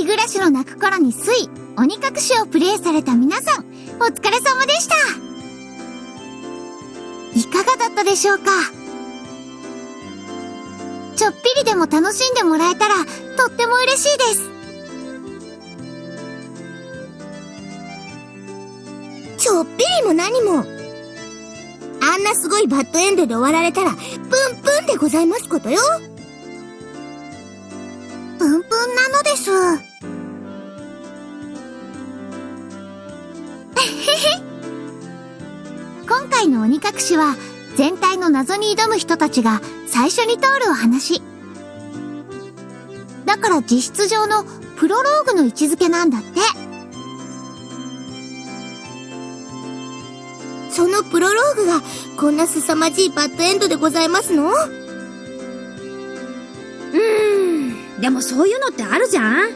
日暮らしの泣く頃に水、鬼隠しをプレイされた皆さん、お疲れ様でしたいかがだったでしょうか？ちょっぴりでも楽しんでもらえたら、とっても嬉しいです。ちょっぴりも何も。あんなすごいバッドエンドで終わられたら、プンプンでございますことよ。プンプンなのです。今回の鬼隠しは、全体の謎に挑む人たちが最初に通るお話。だから実質上のプロローグの位置づけなんだって。そのプロローグがこんな凄まじいバッドエンドでございますの？うーん、でもそういうのってあるじゃん？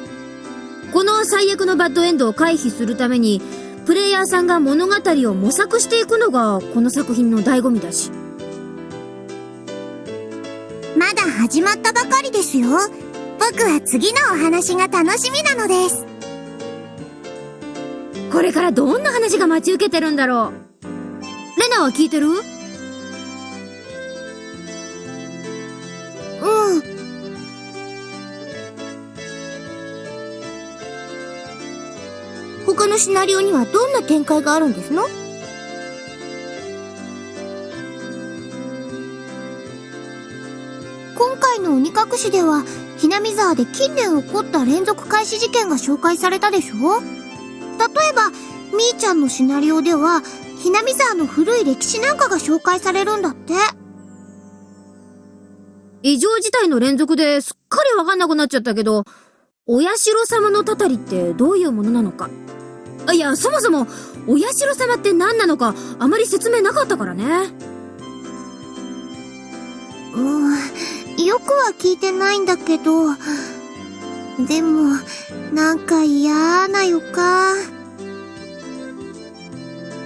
この最悪のバッドエンドを回避するために、プレイヤーさんが物語を模索していくのがこの作品の醍醐味だし。まだ始まったばかりですよ。僕は次のお話が楽しみなのです。これからどんな話が待ち受けてるんだろう。レナは聞いてる？のシナリオにはどんな展開があるんですの？今回の鬼隠しでは、ひなみ沢で近年起こった連続開始事件が紹介されたでしょ？例えば、みーちゃんのシナリオでは、ひなみ沢の古い歴史なんかが紹介されるんだって。異常事態の連続ですっかりわかんなくなっちゃったけど、お社様のたたりってどういうものなのか。いや、そもそも、お社様って何なのか、あまり説明なかったからね。うん、よくは聞いてないんだけど、でも、なんか嫌な予感。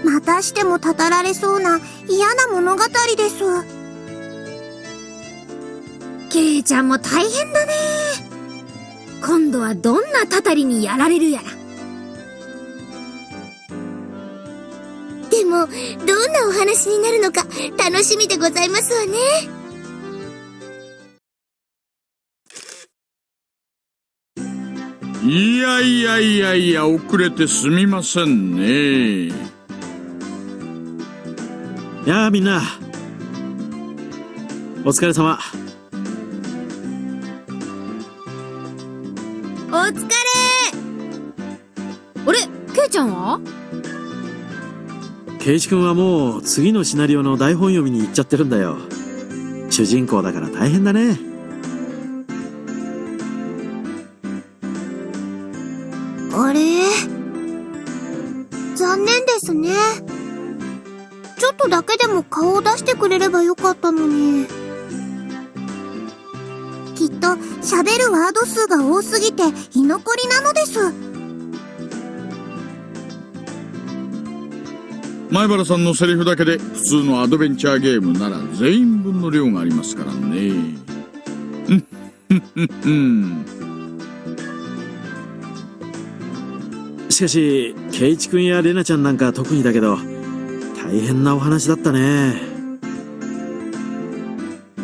またしてもたたられそうな嫌な物語です。ケイちゃんも大変だね。今度はどんなたたりにやられるやら。なお話になるのか楽しみでございますわね。いやいやいやいや、遅れてすみませんね。やあみんなお疲れ様お疲れあれケイちゃんは？ケイチ君はもう次のシナリオの台本読みに行っちゃってるんだよ主人公だから大変だねあれ？残念ですね。ちょっとだけでも顔を出してくれればよかったのに。きっと喋るワード数が多すぎて居残りなのです。前原さんのセリフだけで普通のアドベンチャーゲームなら全員分の量がありますからね。しかし、ケイチ君やレナちゃんなんか特にだけど、大変なお話だったね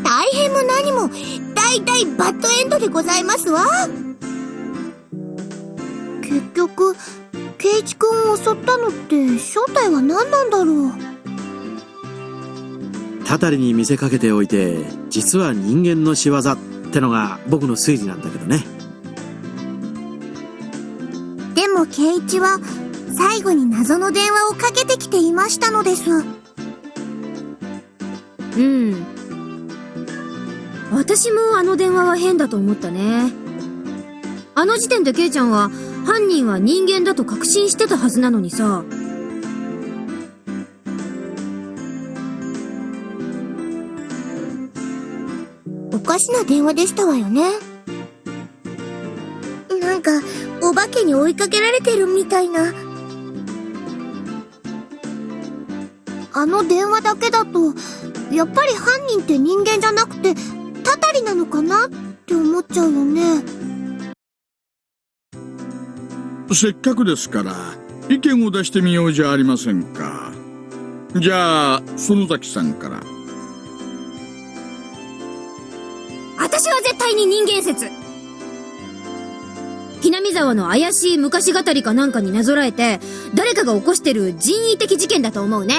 大変も何も大体バッドエンドでございますわ結局圭一君を襲ったのって正体は何なんだろう？たたりに見せかけておいて実は人間の仕業ってのが僕の推理なんだけどねでも圭一は最後に謎の電話をかけてきていましたのです。うん。私もあの電話は変だと思ったね。あの時点でケイちゃんは犯人は人間だと確信してたはずなのにさ。おかしな電話でしたわよね。なんか、お化けに追いかけられてるみたいな。あの電話だけだと、やっぱり犯人って人間じゃなくて、たたりなのかなって思っちゃうよね。せっかくですから意見を出してみようじゃありませんかじゃあ園崎さんから私は絶対に人間説ひなみ沢の怪しい昔語りかなんかになぞらえて誰かが起こしてる人為的事件だと思うね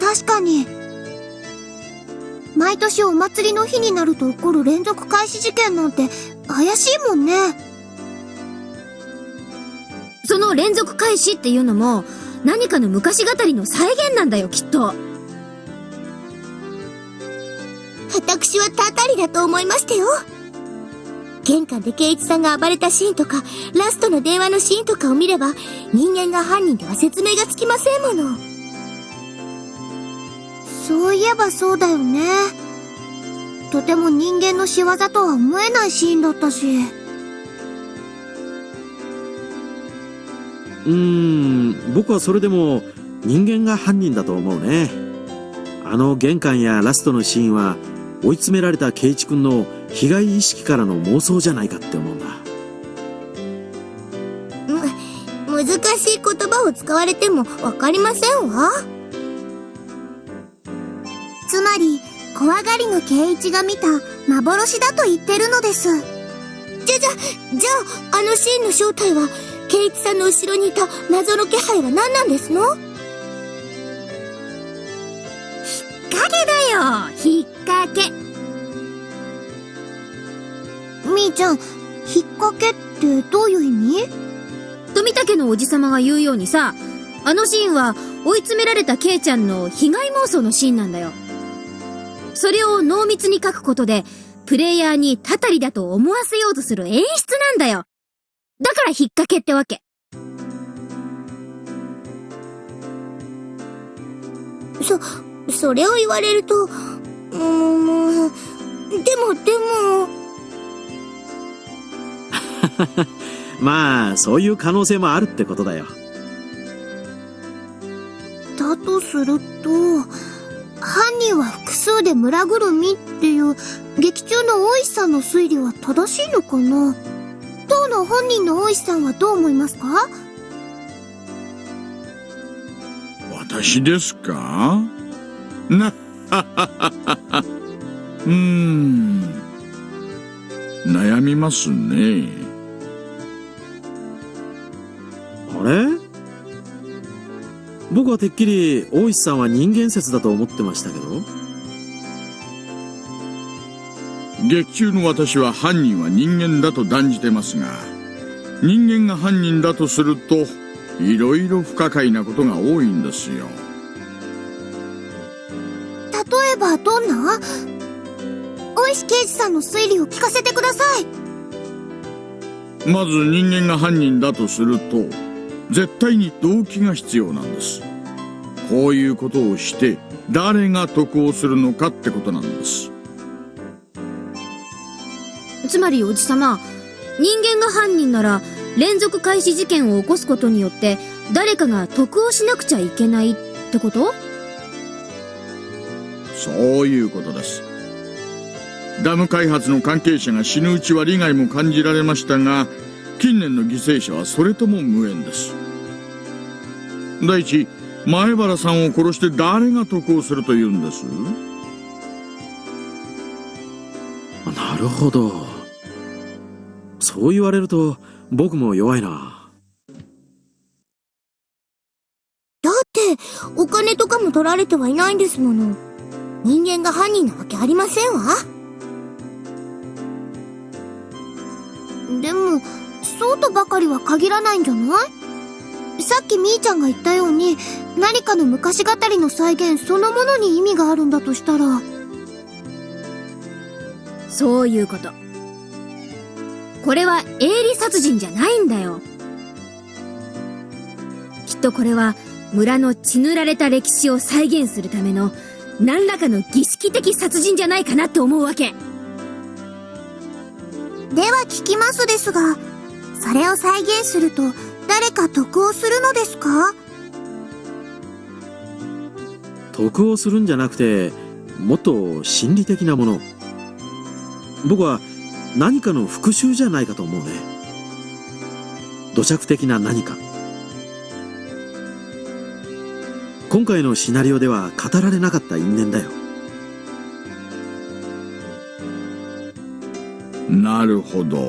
確かに。毎年お祭りの日になると起こる連続開始事件なんて怪しいもんね。その連続開始っていうのも何かの昔語りの再現なんだよきっと私はたたりだと思いましたよ。玄関で圭一さんが暴れたシーンとか、ラストの電話のシーンとかを見れば、人間が犯人では説明がつきませんもの。そういえばそうだよね。とても人間の仕業とは思えないシーンだったし。うーん、僕はそれでも人間が犯人だと思うね。あの玄関やラストのシーンは追い詰められた圭一君の被害意識からの妄想じゃないかって思うんだむ。難しい言葉を使われてもわかりませんわ。つまり、怖がりの圭一が見た幻だと言ってるのです。じゃ、じゃ、じゃあ、あのシーンの正体は、圭一さんの後ろにいた謎の気配は何なんですの？影だよ。引っ掛け。みーちゃん、引っ掛けってどういう意味？富武のおじさまが言うようにさあのシーンは追い詰められたケイちゃんの被害妄想のシーンなんだよ。それを濃密に書くことでプレイヤーにたたりだと思わせようとする演出なんだよだから引っ掛けってわけ。そ、それを言われると、うーん、でも、でも、まあ、そういう可能性もあるってことだよ。だとすると、犯人は複数で村ぐるみっていう劇中の大石さんの推理は正しいのかな？当の本人の大石さんはどう思いますか？私ですか？な、うーん。悩みますね。あれ？僕はてっきり大石さんは人間説だと思ってましたけど。劇中の私は犯人は人間だと断じてますが、人間が犯人だとすると、いろいろ不可解なことが多いんですよ。例えばどんな？大石刑事さんの推理を聞かせてください。まず人間が犯人だとすると、絶対に動機が必要なんです。こういうことをして、誰が得をするのかってことなんです。つまりおじさま人間が犯人なら連続開始事件を起こすことによって誰かが得をしなくちゃいけないってこと？そういうことです。ダム開発の関係者が死ぬうちは利害も感じられましたが、近年の犠牲者はそれとも無縁です。第一、前原さんを殺して誰が得をするというんです？なるほど。そう言われると僕も弱いな。だって、お金とかも取られてはいないんですもの。人間が犯人なわけありませんわ。でも、そうとばかりは限らないんじゃない？さっきみーちゃんが言ったように、何かの昔語りの再現そのものに意味があるんだとしたら、そういうことこれは営利殺人じゃないんだよ。きっとこれは村の血塗られた歴史を再現するための何らかの儀式的殺人じゃないかなって思うわけ。では聞きますですが、それを再現すると誰か得をするのですか？得をするんじゃなくて、もっと心理的なもの。僕は何かの復讐じゃないかと思うね。土着的な何か。今回のシナリオでは語られなかった因縁だよ。なるほど。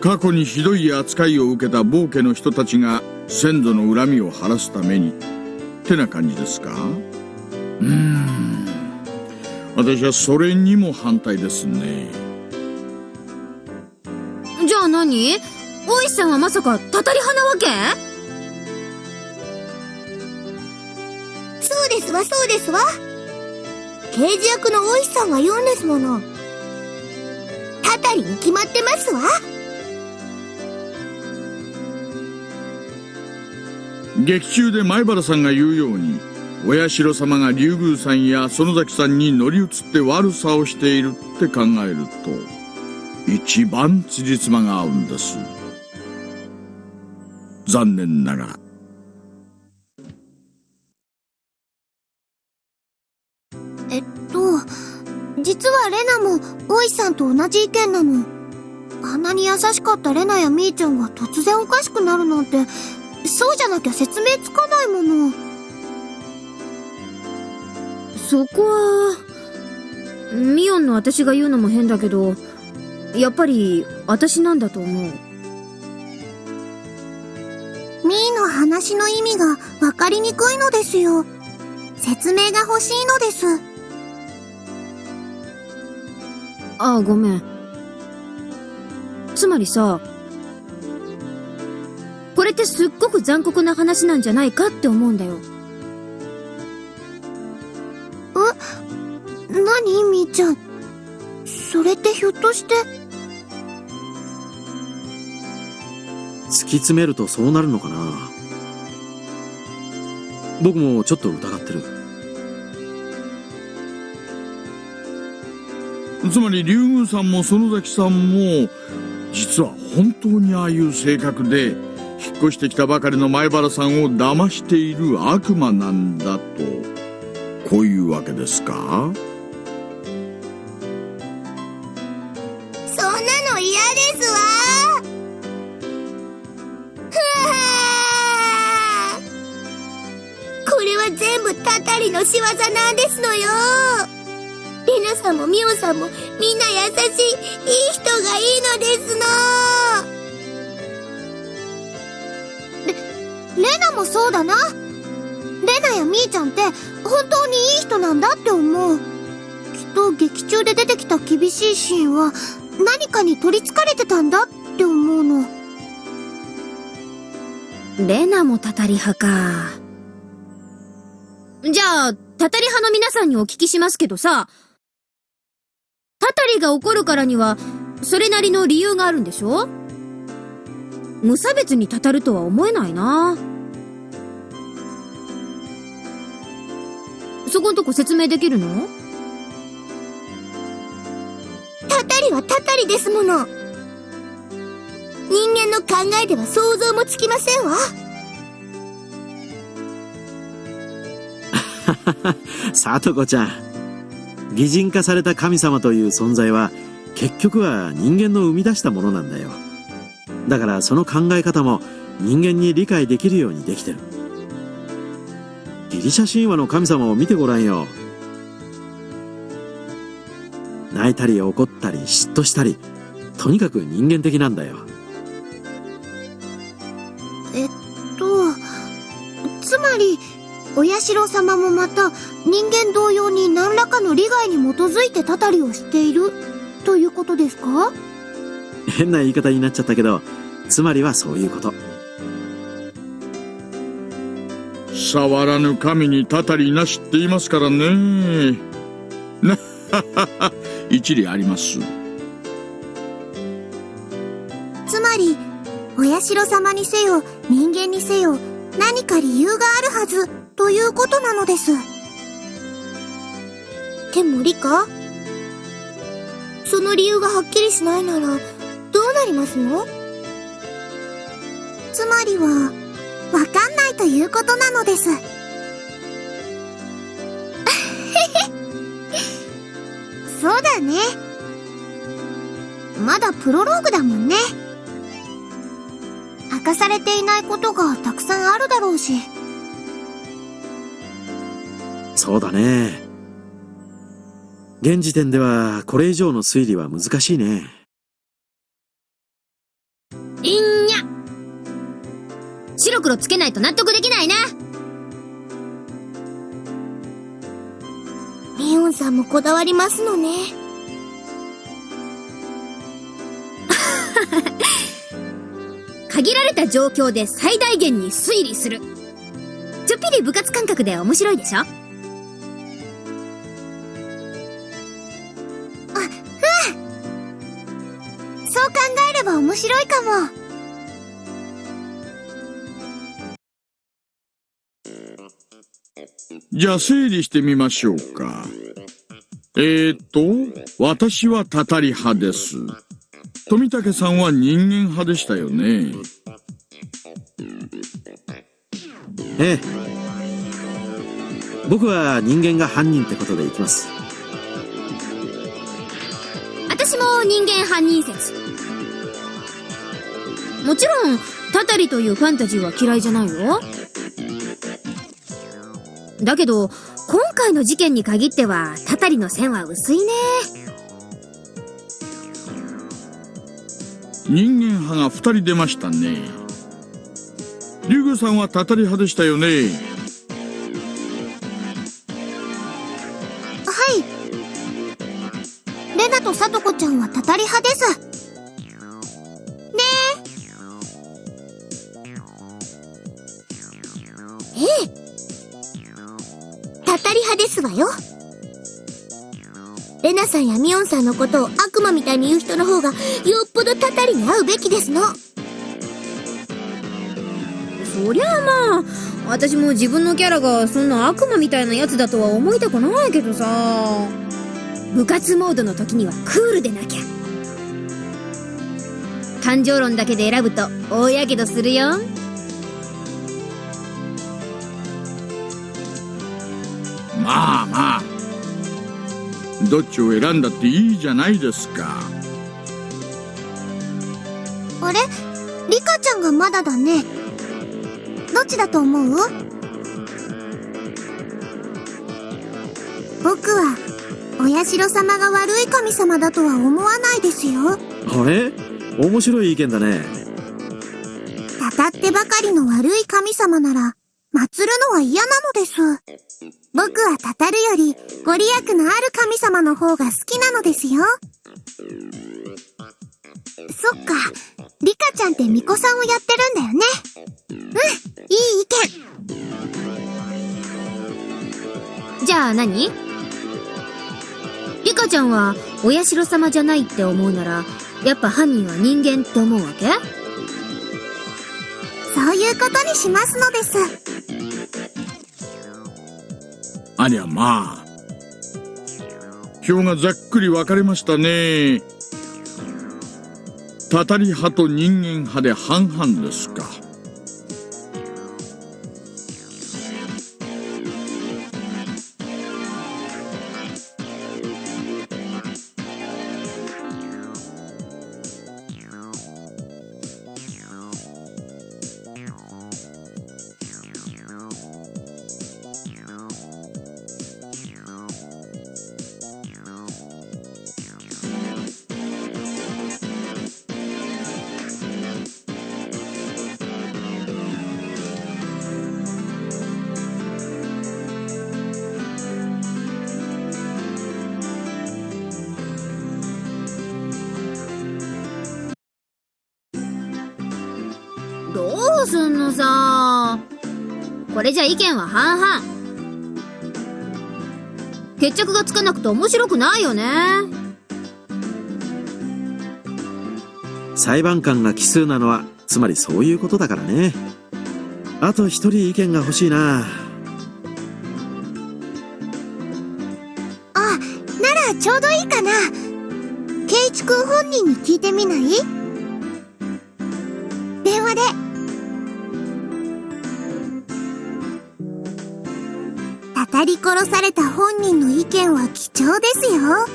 過去にひどい扱いを受けた暴家の人たちが先祖の恨みを晴らすために。ってな感じですか？うん。私はそれにも反対ですね。何？大石さんはまさかたたり派なわけ？そうですわ、そうですわ。刑事役の大石さんが言うんですもの。たたりに決まってますわ。劇中で前原さんが言うように親代様が竜宮さんや園崎さんに乗り移って悪さをしているって考えると一番辻褄が合うんです残念ながらえっと、実はレナも大石さんと同じ意見なの。あんなに優しかったレナやミーちゃんが突然おかしくなるなんて、そうじゃなきゃ説明つかないもの。そこは、ミオンの私が言うのも変だけど、やっぱり私なんだと思う。ミーの話の意味がわかりにくいのですよ。説明が欲しいのです。ああ、ごめん。つまりさ、これってすっごく残酷な話なんじゃないかって思うんだよ。何？みーちゃん。それってひょっとして、突き詰めるとそうなるのかな。僕もちょっと疑ってる。つまり竜宮さんも園崎さんも実は本当にああいう性格で引っ越してきたばかりの前原さんを騙している悪魔なんだと。こういうわけですか？の仕業なんですのよ。レナさんもミオさんもみんな優しい、いい人がいいのですの。レナもそうだな。レナやミーちゃんって本当にいい人なんだって思う。きっと劇中で出てきた厳しいシーンは何かに取り憑かれてたんだって思うの。レナもたたり派か。じゃあ、たたり派の皆さんにお聞きしますけどさ、たたりが起こるからには、それなりの理由があるんでしょ？無差別にたたるとは思えないな。そこんとこ説明できるの？たたりはたたりですもの。人間の考えでは想像もつきませんわ。さとこちゃん。擬人化された神様という存在は結局は人間の生み出したものなんだよ。だからその考え方も人間に理解できるようにできてる。ギリシャ神話の神様を見てごらんよ。泣いたり怒ったり嫉妬したりとにかく人間的なんだよ。お社様もまた人間同様に何らかの利害に基づいてたたりをしているということですか？変な言い方になっちゃったけどつまりはそういうこと。触らぬ神にたたりなしって言いますからね。な 一理あります。つまり、お社様にせよ、人間にせよ、何か理由があるはず、ということなのです。でもリカ？その理由がはっきりしないなら、どうなりますの？つまりは、わかんないということなのです。そうだね。まだプロローグだもんね。明かされていないことがたくさんあるだろうし。そうだね。現時点ではこれ以上の推理は難しいね。いんにゃ白黒つけないと納得できないなミオンさんもこだわりますのね。限られた状況で最大限に推理する。ちょっぴり部活感覚で面白いでしょ？れば面白いかも。じゃあ整理してみましょうか。えーと、私はたたり派です。富武さんは人間派でしたよね。ええ。僕は人間が犯人ってことでいきます。私も人間犯人説。もちろん、たたりというファンタジーは嫌いじゃないよ。だけど、今回の事件に限っては、たたりの線は薄いね。人間派が二人出ましたね。竜宮さんはたたり派でしたよね。ナさんやミオンさんのことを悪魔みたいに言う人の方がよっぽどたたりに合うべきですの。そりゃあまあ、私も自分のキャラがそんな悪魔みたいなやつだとは思いたくないけどさ。部活モードの時にはクールでなきゃ。感情論だけで選ぶと大やけどするよ。どっちを選んだっていいじゃないですか。あれ？リカちゃんがまだだね。どっちだと思う？僕は、お社様が悪い神様だとは思わないですよ。あれ？面白い意見だね。たたってばかりの悪い神様なら、祀るのは嫌なのです。僕はたたるより、ご利益のある神様の方が好きなのですよ。そっか、リカちゃんって巫女さんをやってるんだよね。うん、いい意見。じゃあ何？リカちゃんは、お社様じゃないって思うなら、やっぱ犯人は人間って思うわけ？そういうことにしますのです。ありゃまあ。表がざっくり分かれましたね。たたり派と人間派で半々ですか。さ。これじゃ意見は半々。決着がつかなくて面白くないよね。裁判官が奇数なのは、つまりそういうことだからね。あと一人意見が欲しいな。あ、ならちょうどいいかな。ケイチくん本人に聞いてみない？電話で。り殺された本人の意見は貴重ですよ。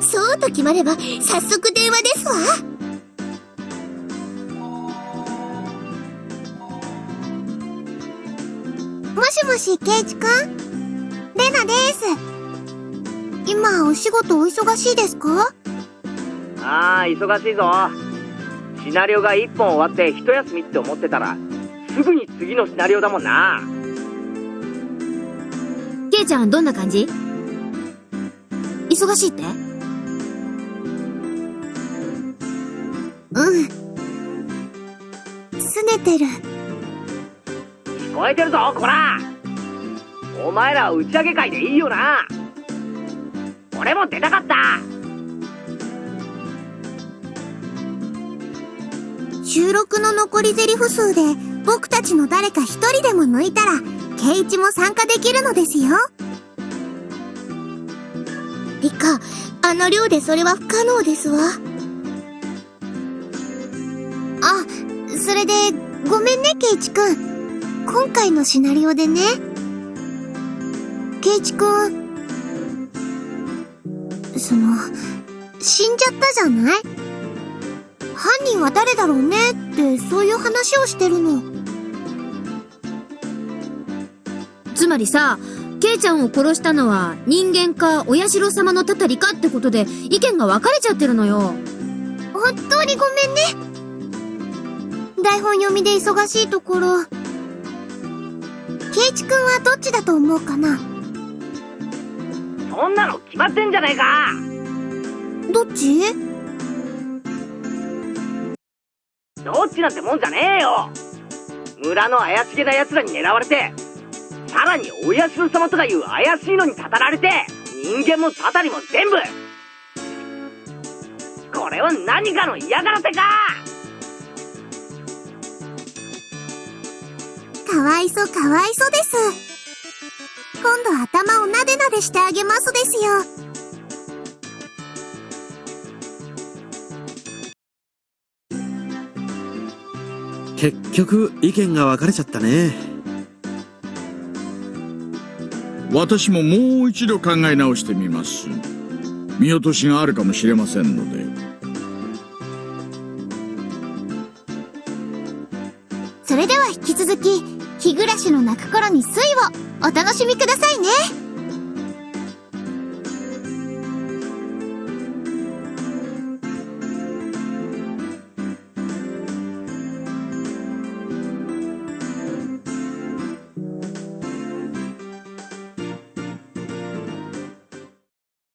そうと決まれば早速電話ですわ。もしもしレナです。今お仕事お忙しいですか？ああ忙しいぞ。シナリオが1本終わって一休みって思ってたらすぐに次のシナリオだもんな。ちゃんどんな感じ？忙しいって？うん。拗ねてる。聞こえてるぞ、こらお前ら打ち上げ会でいいよな。俺も出たかった。収録の残り台詞数で僕たちの誰か一人でも抜いたら、ケイチも参加できるのですよ。リカ、あの量でそれは不可能ですわ。あ、それで、ごめんね、ケイチくん。今回のシナリオでね。ケイチくん。その、死んじゃったじゃない？犯人は誰だろうね？って、そういう話をしてるの。つまりさ、ケイちゃんを殺したのは人間かお社様のたたりかってことで意見が分かれちゃってるのよ。本当にごめんね。台本読みで忙しいところ。ケイチくんはどっちだと思うかな？そんなの決まってんじゃねえか。どっち？なんてもんじゃねえよ。村の怪しげな奴らに狙われて、さらにお社様とかいう怪しいのにたたられて、人間もたたりも全部これは何かの嫌がらせかかわいそかわいそです。今度頭をなでなでしてあげますですよ。結局意見が分かれちゃったね。私ももう一度考え直してみます。見落としがあるかもしれませんので。それでは引き続き、日暮らしの泣く頃に水をお楽しみくださいね。